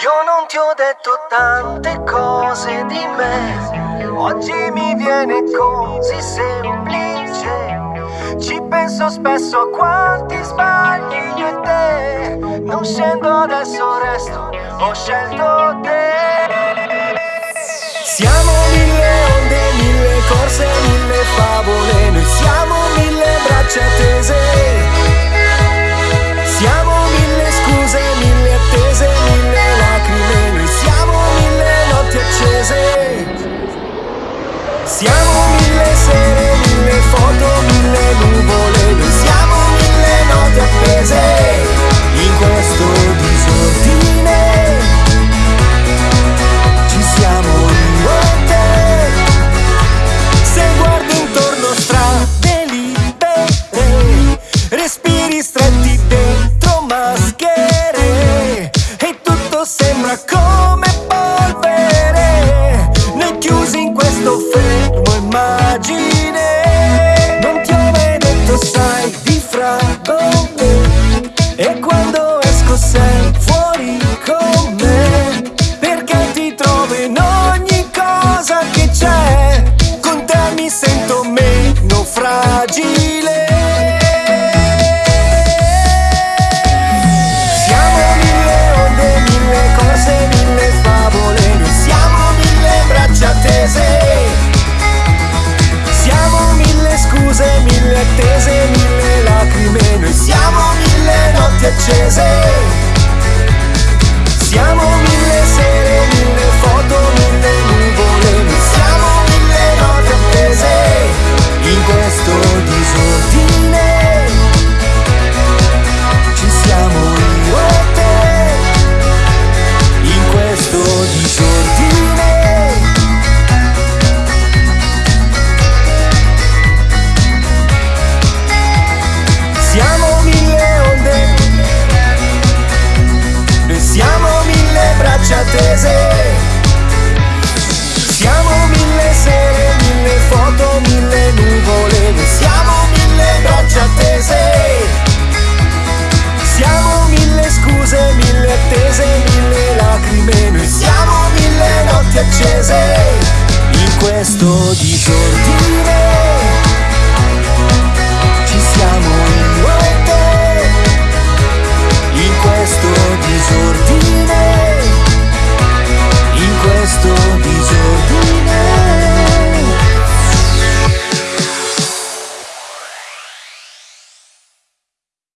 Io non ti ho detto tante cose di me, oggi mi viene così semplice. Ci penso spesso a quanti sbagli io e te, non scendo adesso resto, ho scelto te. Siamo mille onde, mille corse, mille Siamo mille sere, mille foto, mille nuvole Noi siamo mille note appese in questo disordine. Ci siamo io e te Se guardi intorno strade libere Respiri stretti dentro maschere E tutto sembra come polvere. Noi chiusi in questo fermo my dream chasing lacrime, noi siamo